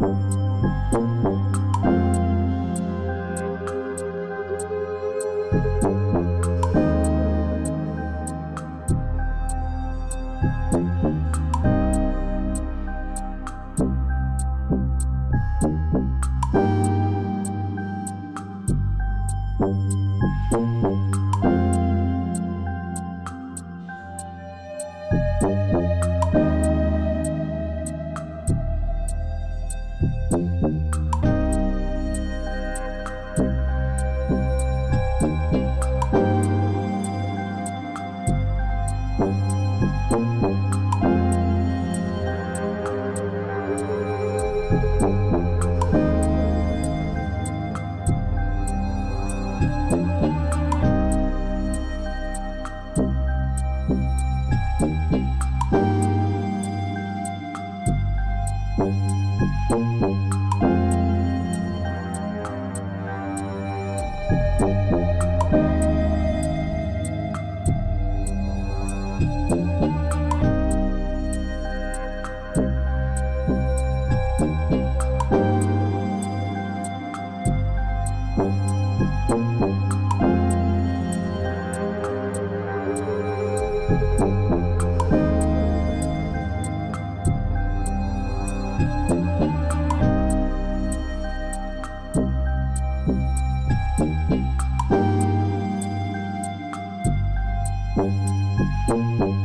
Bye. Música